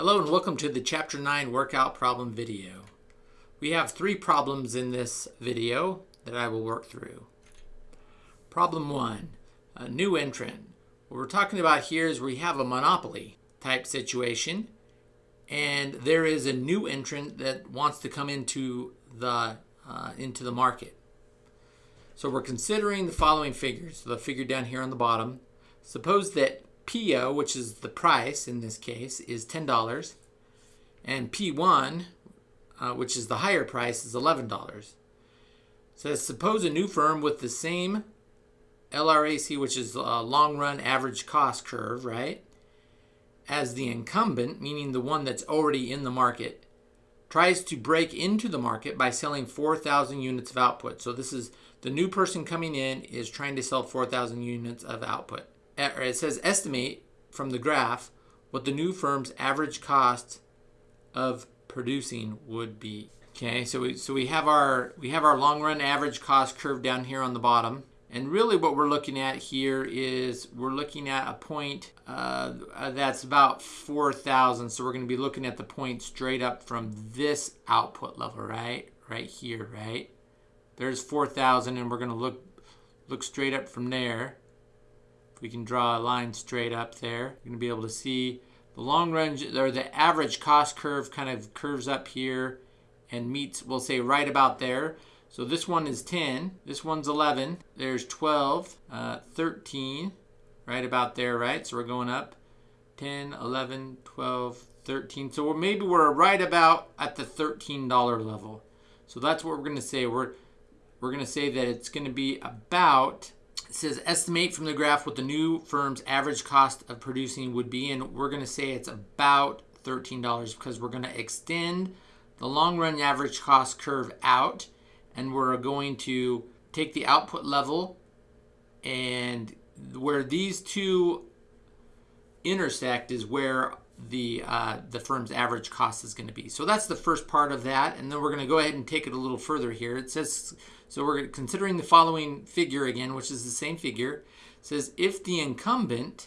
Hello and welcome to the Chapter 9 workout problem video. We have three problems in this video that I will work through. Problem 1, a new entrant. What we're talking about here is we have a monopoly type situation and there is a new entrant that wants to come into the, uh, into the market. So we're considering the following figures. The figure down here on the bottom. Suppose that PO, which is the price in this case, is $10. And P1, uh, which is the higher price, is $11. So suppose a new firm with the same LRAC, which is a long run average cost curve, right? As the incumbent, meaning the one that's already in the market, tries to break into the market by selling 4,000 units of output. So this is the new person coming in is trying to sell 4,000 units of output or it says estimate from the graph what the new firm's average cost of producing would be. Okay, so we, so we have our we have our long run average cost curve down here on the bottom. And really what we're looking at here is we're looking at a point uh, that's about 4,000. So we're going to be looking at the point straight up from this output level, right? Right here, right? There's 4,000 and we're going to look look straight up from there we can draw a line straight up there, you're going to be able to see the long range or the average cost curve kind of curves up here and meets, we'll say right about there. So this one is 10, this one's 11, there's 12, uh, 13, right about there, right? So we're going up 10, 11, 12, 13. So we're, maybe we're right about at the $13 level. So that's what we're going to say. We're, we're going to say that it's going to be about it says estimate from the graph what the new firm's average cost of producing would be, and we're going to say it's about $13 because we're going to extend the long run average cost curve out, and we're going to take the output level and where these two intersect is where the uh, the firm's average cost is going to be. So that's the first part of that, and then we're going to go ahead and take it a little further here. It says so we're considering the following figure again, which is the same figure. It says if the incumbent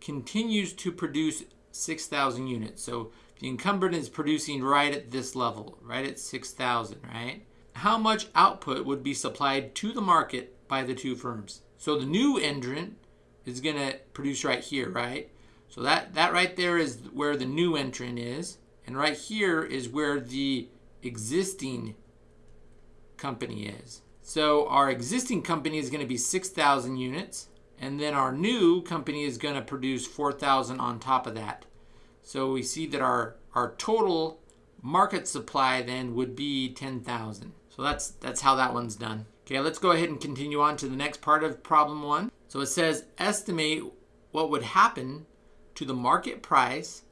continues to produce 6,000 units. So the incumbent is producing right at this level, right at 6,000, right? How much output would be supplied to the market by the two firms? So the new entrant is going to produce right here, right? So that, that right there is where the new entrant is. And right here is where the existing company is. So our existing company is going to be 6,000 units. And then our new company is going to produce 4,000 on top of that. So we see that our, our total market supply then would be 10,000. So that's, that's how that one's done. Okay, let's go ahead and continue on to the next part of problem one. So it says estimate what would happen to the market price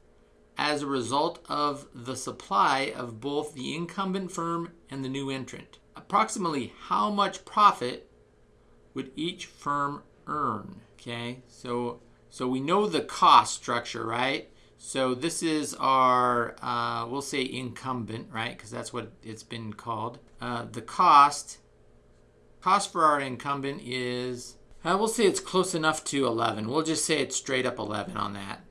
as a result of the supply of both the incumbent firm and the new entrant approximately how much profit would each firm earn? Okay, so so we know the cost structure, right? So this is our, uh, we'll say incumbent, right? Because that's what it's been called. Uh, the cost, cost for our incumbent is, uh, we'll say it's close enough to 11. We'll just say it's straight up 11 on that.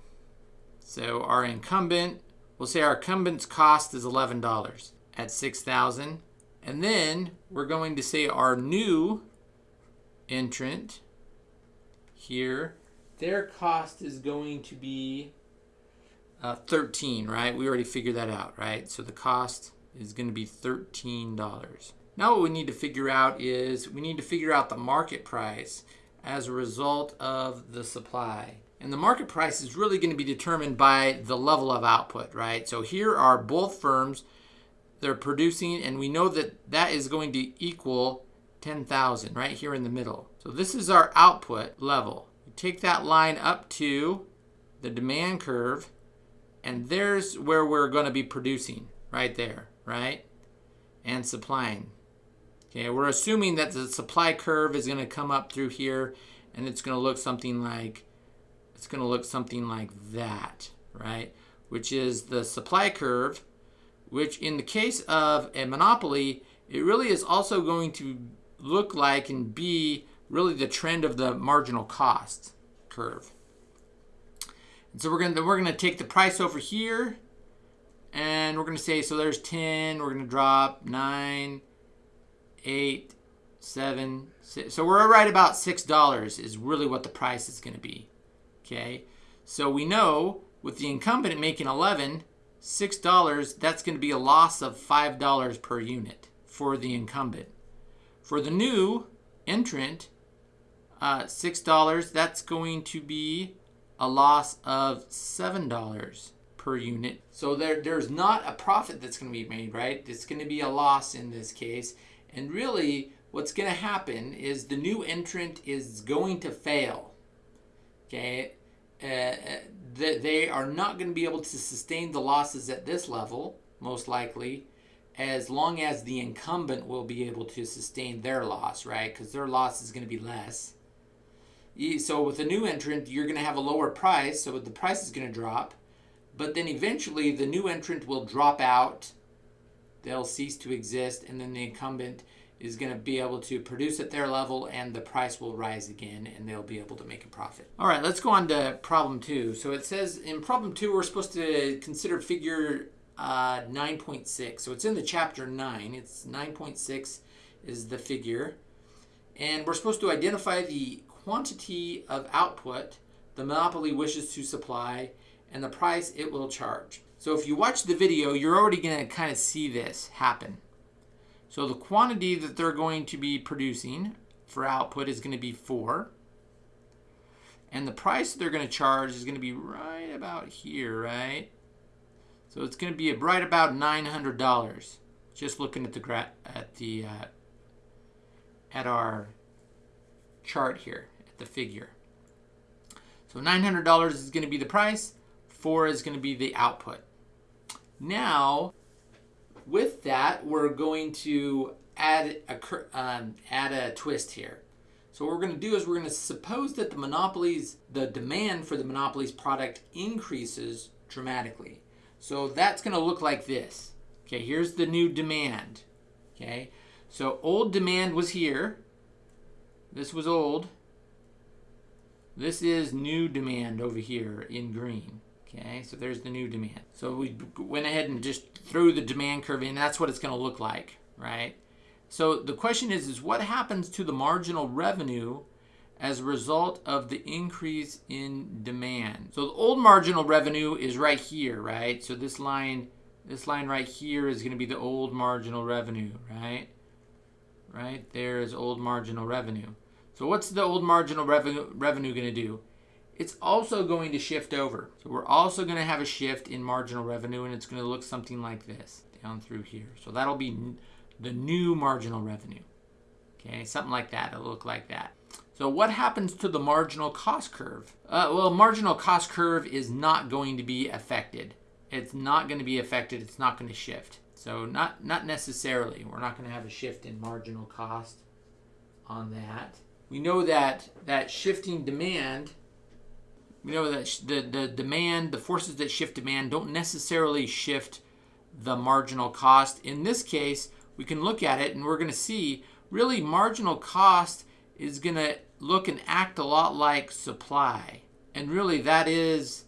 So our incumbent, we'll say our incumbent's cost is $11 at 6,000. And then we're going to say our new entrant here, their cost is going to be uh, 13, right? We already figured that out, right? So the cost is going to be $13. Now what we need to figure out is we need to figure out the market price as a result of the supply. And the market price is really going to be determined by the level of output, right? So here are both firms they're producing, and we know that that is going to equal 10,000 right here in the middle. So this is our output level. You take that line up to the demand curve, and there's where we're going to be producing right there, right? And supplying. Okay, we're assuming that the supply curve is going to come up through here, and it's going to look something like it's going to look something like that, right? Which is the supply curve which in the case of a monopoly, it really is also going to look like and be really the trend of the marginal cost curve. And so we're going to we're going to take the price over here And we're going to say, so there's 10, we're going to drop 9, 8, 7, 6. So we're right about $6 is really what the price is going to be. Okay, so we know with the incumbent making 11, $6, that's going to be a loss of $5 per unit for the incumbent. For the new entrant, uh, $6, that's going to be a loss of $7 per unit. So there, there's not a profit that's going to be made, right? It's going to be a loss in this case. And really, what's going to happen is the new entrant is going to fail. Okay? Uh, they are not going to be able to sustain the losses at this level, most likely, as long as the incumbent will be able to sustain their loss, right? Because their loss is going to be less. So with a new entrant, you're going to have a lower price, so the price is going to drop. But then eventually the new entrant will drop out, they'll cease to exist, and then the incumbent is going to be able to produce at their level and the price will rise again and they'll be able to make a profit. All right, let's go on to problem two. So it says in problem two, we're supposed to consider figure uh, 9.6. So it's in the chapter 9. It's 9.6 is the figure. And we're supposed to identify the quantity of output the monopoly wishes to supply and the price it will charge. So if you watch the video, you're already going to kind of see this happen. So the quantity that they're going to be producing for output is going to be 4. And the price that they're going to charge is going to be right about here, right? So it's going to be right about $900. Just looking at the at the uh, at our chart here, at the figure. So $900 is going to be the price. 4 is going to be the output. Now, with that, we're going to add a, um, add a twist here. So what we're going to do is we're going to suppose that the monopolies, the demand for the monopolies product increases dramatically. So that's going to look like this. Okay, here's the new demand. Okay, so old demand was here. This was old. This is new demand over here in green. Okay, so there's the new demand. So we went ahead and just threw the demand curve in. That's what it's going to look like, right? So the question is, is what happens to the marginal revenue as a result of the increase in demand? So the old marginal revenue is right here, right? So this line, this line right here is going to be the old marginal revenue, right? Right there is old marginal revenue. So what's the old marginal revenue, revenue going to do? It's also going to shift over. So we're also going to have a shift in marginal revenue and it's going to look something like this down through here. So that'll be the new marginal revenue. Okay, something like that. It'll look like that. So what happens to the marginal cost curve? Uh, well, marginal cost curve is not going to be affected. It's not going to be affected. It's not going to shift. So not, not necessarily. We're not going to have a shift in marginal cost on that. We know that that shifting demand we know that the, the demand, the forces that shift demand don't necessarily shift the marginal cost. In this case, we can look at it and we're going to see really marginal cost is going to look and act a lot like supply. And really that is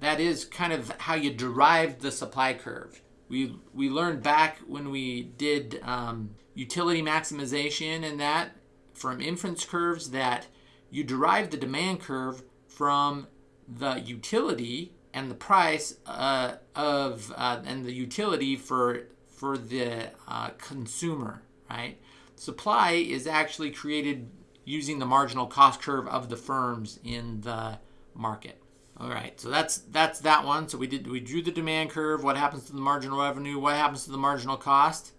that is kind of how you derive the supply curve. We, we learned back when we did um, utility maximization and that from indifference curves that you derive the demand curve from the utility and the price uh, of uh, and the utility for for the uh, consumer, right? Supply is actually created using the marginal cost curve of the firms in the market. All right, so that's that's that one. So we did we drew the demand curve. What happens to the marginal revenue? What happens to the marginal cost?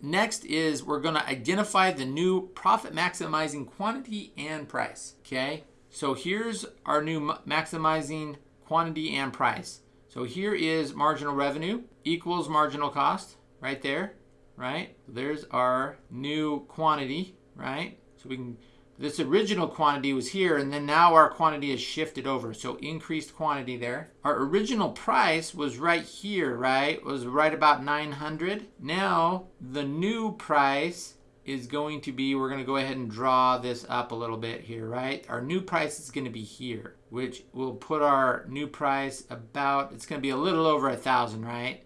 Next is we're going to identify the new profit maximizing quantity and price. Okay, so here's our new maximizing quantity and price. So here is marginal revenue equals marginal cost right there, right? There's our new quantity, right? So we can, this original quantity was here and then now our quantity is shifted over. So increased quantity there. Our original price was right here, right? Was right about 900. Now the new price is going to be, we're going to go ahead and draw this up a little bit here, right? Our new price is going to be here, which will put our new price about, it's going to be a little over a thousand, right?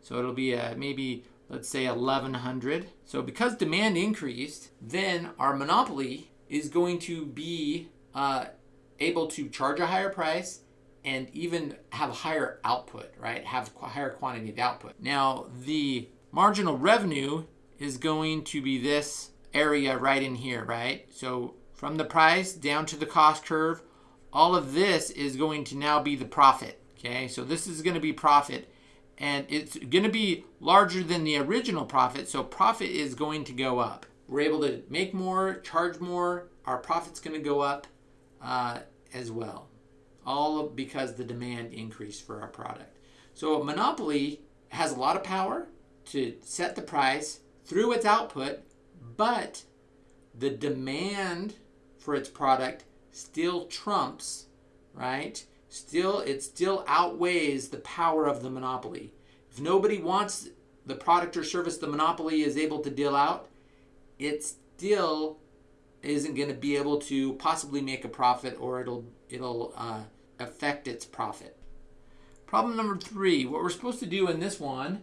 So it'll be a, maybe, let's say 1100. So because demand increased, then our monopoly is going to be uh, able to charge a higher price and even have higher output, right? Have higher quantity of output. Now, the marginal revenue is going to be this area right in here, right? So from the price down to the cost curve, all of this is going to now be the profit, okay? So this is going to be profit and it's going to be larger than the original profit, so profit is going to go up. We're able to make more, charge more, our profit's going to go up uh, as well, all because the demand increased for our product. So a monopoly has a lot of power to set the price through its output, but the demand for its product still trumps, right? Still, it still outweighs the power of the monopoly. If nobody wants the product or service the monopoly is able to deal out, it still isn't going to be able to possibly make a profit or it'll it'll uh, affect its profit. Problem number three, what we're supposed to do in this one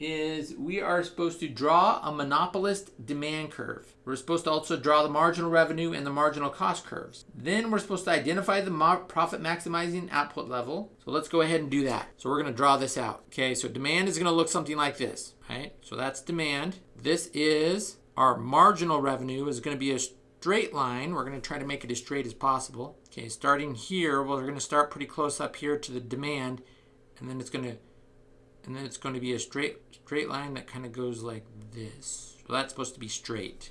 is we are supposed to draw a monopolist demand curve. We're supposed to also draw the marginal revenue and the marginal cost curves. Then we're supposed to identify the profit maximizing output level. So let's go ahead and do that. So we're going to draw this out. Okay, so demand is going to look something like this, right? So that's demand. This is our marginal revenue is going to be a straight line. We're going to try to make it as straight as possible. Okay, starting here, well, we're going to start pretty close up here to the demand, and then it's going to and then it's going to be a straight straight line that kind of goes like this. So that's supposed to be straight.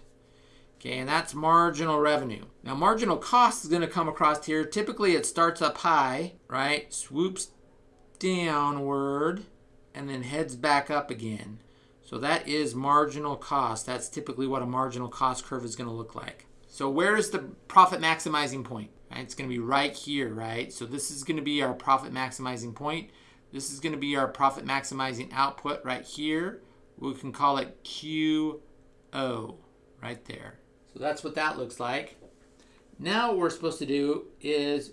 Okay, and that's marginal revenue. Now marginal cost is going to come across here. Typically it starts up high, right? Swoops downward and then heads back up again. So that is marginal cost. That's typically what a marginal cost curve is going to look like. So where is the profit maximizing point? Right, it's going to be right here, right? So this is going to be our profit maximizing point. This is going to be our profit maximizing output right here. We can call it QO right there. So that's what that looks like. Now what we're supposed to do is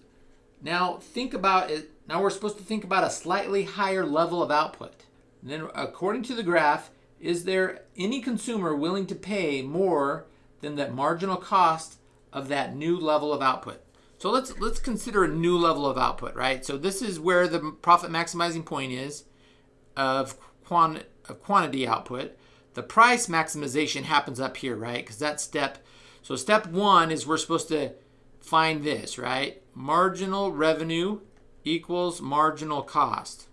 now think about it. Now we're supposed to think about a slightly higher level of output. And then according to the graph, is there any consumer willing to pay more than the marginal cost of that new level of output? So let's let's consider a new level of output, right? So this is where the profit maximizing point is of, quant of quantity output. The price maximization happens up here, right? Because that's step. So step one is we're supposed to find this, right? Marginal revenue equals marginal cost.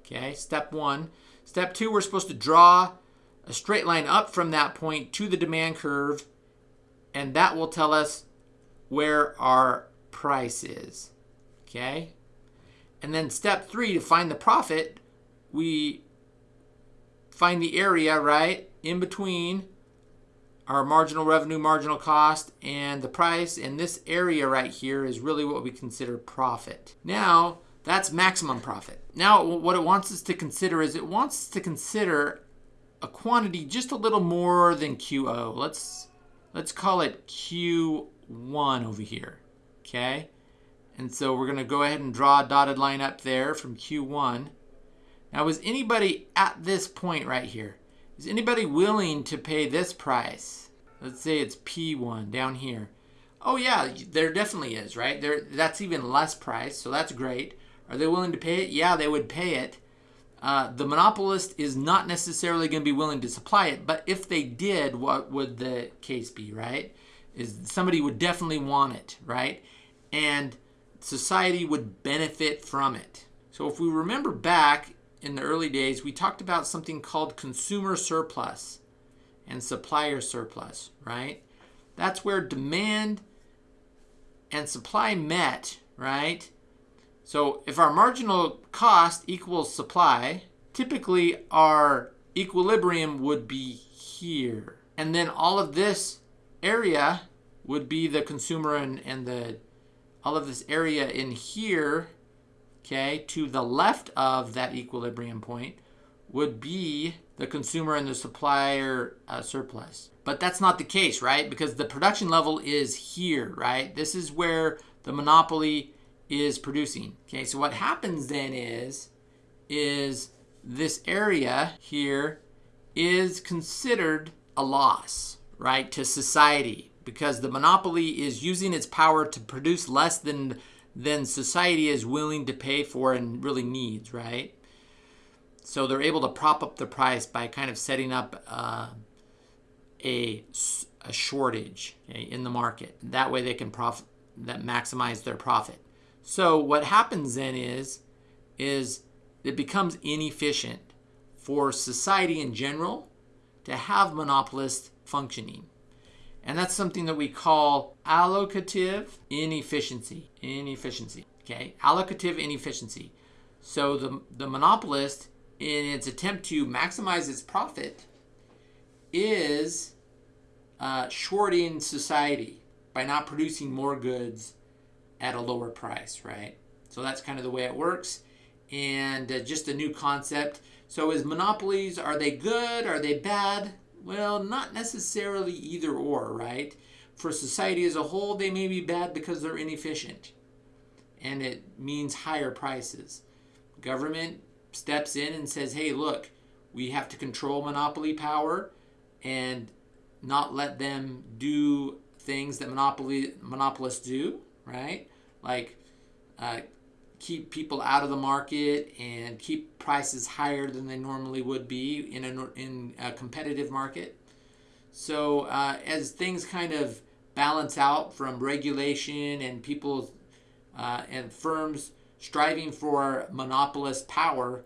Okay, step one. Step two, we're supposed to draw a straight line up from that point to the demand curve, and that will tell us where our price is. Okay? And then step three, to find the profit, we find the area, right, in between our marginal revenue, marginal cost, and the price. And this area right here is really what we consider profit. Now, that's maximum profit. Now, what it wants us to consider is it wants us to consider a quantity just a little more than QO. Let's let's call it Q 1 over here, okay? And so we're going to go ahead and draw a dotted line up there from Q1. Now, is anybody at this point right here, is anybody willing to pay this price? Let's say it's P1 down here. Oh yeah, there definitely is, right? There, that's even less price, so that's great. Are they willing to pay it? Yeah, they would pay it. Uh, the monopolist is not necessarily going to be willing to supply it, but if they did, what would the case be, right? Is somebody would definitely want it, right? And society would benefit from it. So if we remember back in the early days, we talked about something called consumer surplus and supplier surplus, right? That's where demand and supply met, right? So if our marginal cost equals supply, typically our equilibrium would be here. And then all of this area would be the consumer and, and the all of this area in here, okay, to the left of that equilibrium point would be the consumer and the supplier uh, surplus. But that's not the case, right? Because the production level is here, right? This is where the monopoly is producing. Okay, so what happens then is, is this area here is considered a loss, right, to society because the monopoly is using its power to produce less than than society is willing to pay for and really needs, right? So they're able to prop up the price by kind of setting up uh, a, a shortage in the market. That way they can profit, that maximize their profit. So what happens then is, is it becomes inefficient for society in general to have monopolists functioning. And that's something that we call allocative inefficiency. Inefficiency. Okay, allocative inefficiency. So the, the monopolist, in its attempt to maximize its profit, is uh, shorting society by not producing more goods at a lower price, right? So that's kind of the way it works. And uh, just a new concept. So is monopolies, are they good? Are they bad? Well, not necessarily either or, right? For society as a whole, they may be bad because they're inefficient. And it means higher prices. Government steps in and says, hey, look, we have to control monopoly power and not let them do things that monopoly monopolists do, right? Like uh, keep people out of the market and keep prices higher than they normally would be in a, in a competitive market. So uh, as things kind of balance out from regulation and people uh, and firms striving for monopolist power,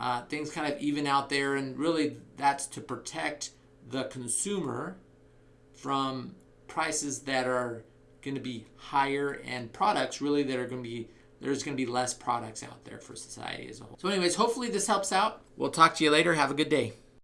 uh, things kind of even out there, and really that's to protect the consumer from prices that are going to be higher and products really that are going to be there's going to be less products out there for society as a whole. So anyways, hopefully this helps out. We'll talk to you later. Have a good day.